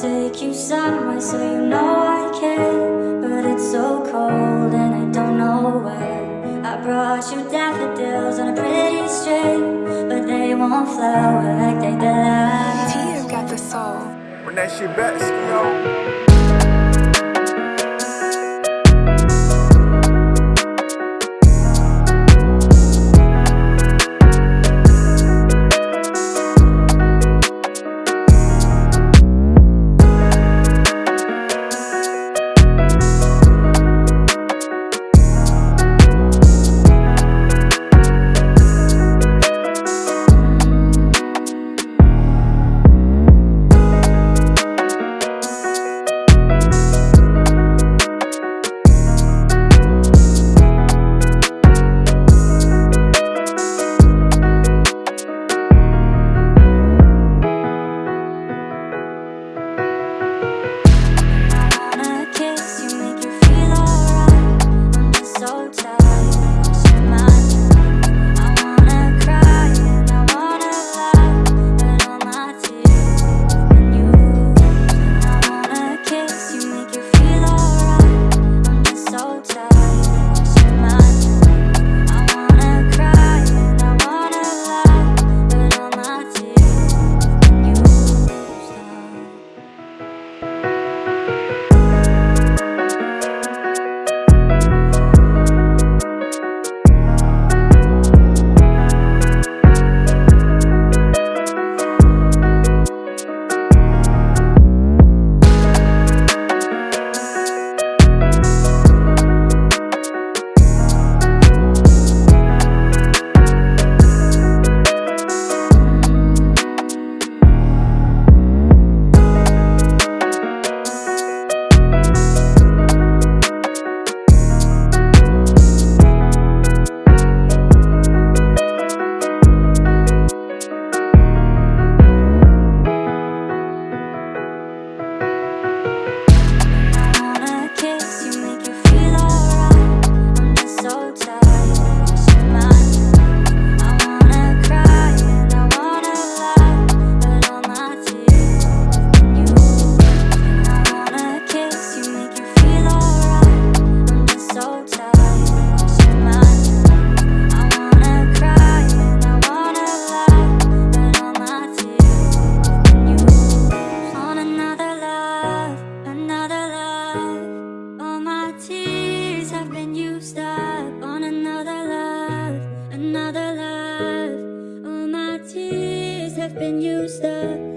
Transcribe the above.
take you somewhere so you know I care But it's so cold and I don't know where I brought you daffodils on a pretty string But they won't flower like they did last Peter got the soul. Run that shit back, yo. have been used up.